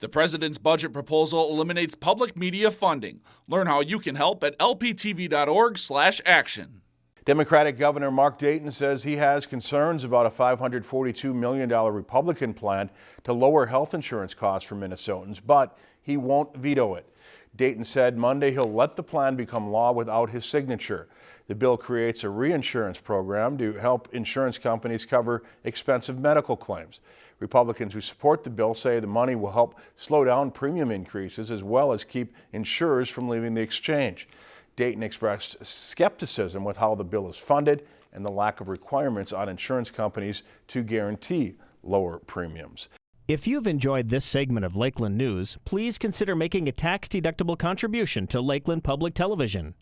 The president's budget proposal eliminates public media funding. Learn how you can help at lptv.org/action. Democratic Governor Mark Dayton says he has concerns about a $542 million Republican plan to lower health insurance costs for Minnesotans, but he won't veto it. Dayton said Monday he'll let the plan become law without his signature. The bill creates a reinsurance program to help insurance companies cover expensive medical claims. Republicans who support the bill say the money will help slow down premium increases as well as keep insurers from leaving the exchange. Dayton expressed skepticism with how the bill is funded and the lack of requirements on insurance companies to guarantee lower premiums. If you've enjoyed this segment of Lakeland News, please consider making a tax-deductible contribution to Lakeland Public Television.